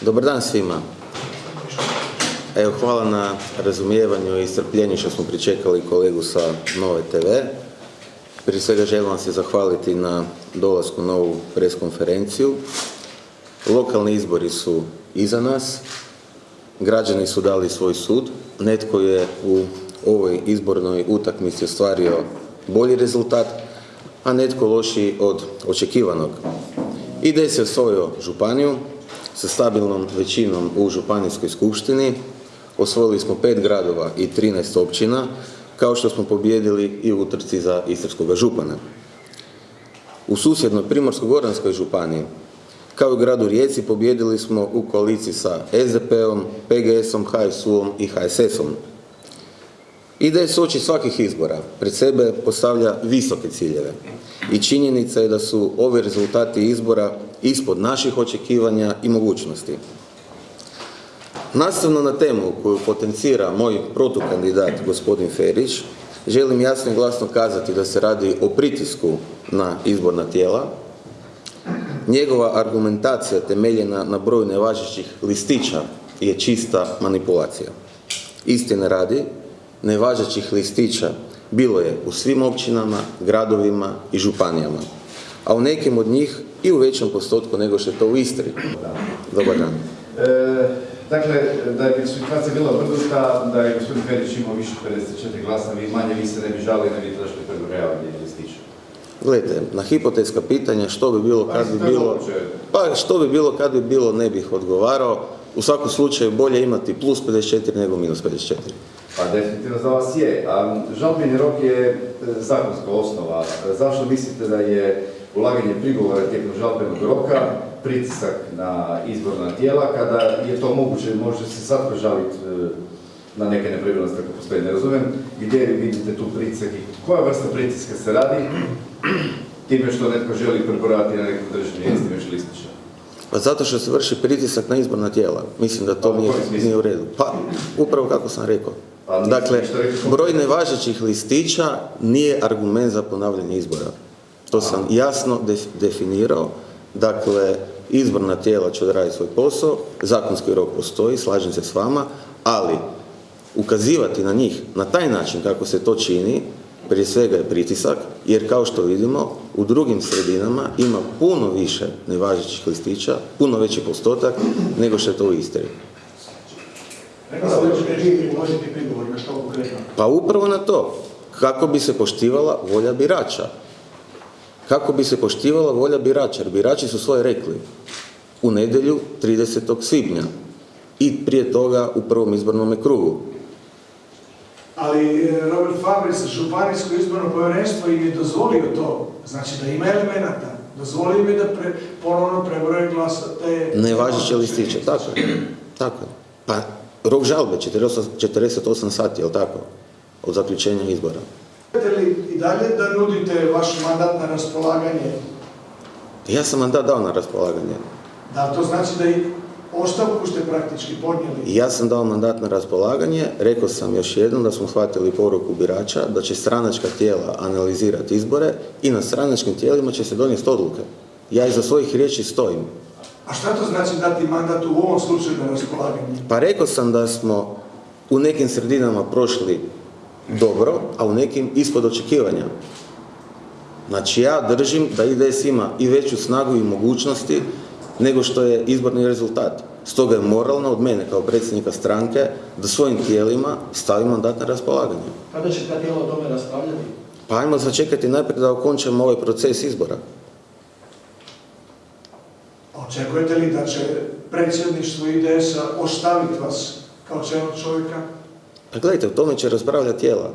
Dobar dan svima. Evo, hvala na razumijevanju i strpljenju što smo pričekali kolegu sa Nove TV. Prije svega želim vam se zahvaliti na dolasku na ovu preskonferenciju. Lokalni izbori su iza nas. Građani su dali svoj sud. Netko je u ovoj izbornoj utakmici ostvario bolji rezultat, a netko lošiji od očekivanog. IDE se osvojio županiju sa stabilnom većinom u županijskoj skupštini. Osvojili smo pet gradova i 13 općina, kao što smo pobjedili i u utrci za Istarskog župana. U susjednoj Primorsko-goranskoj županiji, kao i u gradu Rijeci, pobjedili smo u koaliciji sa SDP-om, PGS-om, HSU-om i HSS-om. IDS oči svakih izbora pred sebe postavlja visoke ciljeve i činjenica je da su ovi rezultati izbora ispod naših očekivanja i mogućnosti. Nastavno na temu koju potencira moj protukandidat gospodin Ferić, želim jasno i glasno kazati da se radi o pritisku na izborna tijela. Njegova argumentacija temeljena na broju nevažećih listića je čista manipulacija. Istine radi, nevažećih listića bilo je u svim općinama, gradovima i županijama, a u nekim od njih i u većem postotku nego što je to u Istri. Dobar dan. E, dakle, da je situacija bila obrnuta, da je gospodin Perić imao više 54 glasa, vi manje, vi se ne bi žali, ne bi tražili prebrojavanje listića. Gledajte, na hipotetska pitanja što bi bilo kad bi bilo, pa što bi bilo kad bi bilo ne bih odgovarao. U svakom slučaju bolje imati plus 54 nego minus 54. Pa definitivno za vas je. A žalbeni rok je e, zakonska osnova. Zašto mislite da je ulaganje prigovora tijekom žalbenog roka pritisak na izborna tijela, kada je to moguće, može se svatko žaliti e, na neke nepravilnosti ako postoji, ne razumijem, gdje vi vidite tu pritisak i koja vrsta pritiska se radi time što netko želi preborati na nekom državnom mjestu listića. Pa zato što se vrši pritisak na izborna tijela. Mislim da to Pa nije, nije u redu. Pa, upravo kako sam rekao. Pa Dakle, broj nevažećih listića nije argument za ponavljanje izbora. To sam jasno def- definirao. Dakle, izborna tijela će odraditi svoj posao, zakonski rok postoji, slažem se s vama, ali ukazivati na njih na taj način kako se to čini, prije svega je pritisak, jer kao što vidimo, u drugim sredinama ima puno više nevažećih listića, puno veći postotak nego što je to u Istri. Pa upravo na to, kako bi se poštivala volja birača. Kako bi se poštivala volja birača, jer birači su svoje rekli u nedjelju 30. svibnja i prije toga u prvom izbornom krugu. Ali e, Robert Fabris, Županijsko izborno povjerenstvo im je dozvolio to. Znači da ima elemenata. Dozvolio im je da pre, ponovno prebroje glasa te... Nevažeće listiće, tako. Tako. Pa rok žalbe 48, 48 sati, jel tako? Od zaključenja izbora. Li i dalje da nudite vaš mandat na raspolaganje? Ja sam mandat dao na raspolaganje. Da to znači da i ostavku ste praktički podnijeli? Ja sam dao mandat na raspolaganje, rekao sam još jednom da smo shvatili poruku birača da će stranačka tijela analizirati izbore i na stranačkim tijelima će se donijeti odluke. Ja iza svojih riječi stojim. A šta to znači dati mandat u ovom slučaju na raspolaganje? Pa rekao sam da smo u nekim sredinama prošli dobro, a u nekim ispod očekivanja. Znači ja držim da IDS ima i veću snagu i mogućnosti nego što je izborni rezultat. Stoga je moralno od mene kao predsjednika stranke da svojim tijelima stavim mandat na raspolaganje. Kada će ta tijela o tome raspravljati? Pa ajmo začekati najprije da okončamo ovaj proces izbora. Očekujete li da će predsjedništvo IDS-a ostaviti vas kao čelnog čovjeka? Pa gledajte, o tome će raspravljati tijela.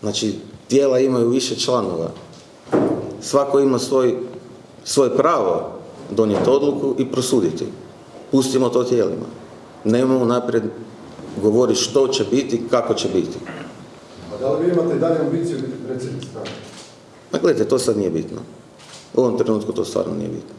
Znači, tijela imaju više članova. Svako ima svoj, svoje pravo donijeti odluku i prosuditi. Pustimo to tijelima. Nemamo naprijed govoriti što će biti, kako će biti. A da li vi imate dalje ambiciju biti predsjednik stranke? Pa gledajte, to sad nije bitno. U ovom trenutku to stvarno nije bitno.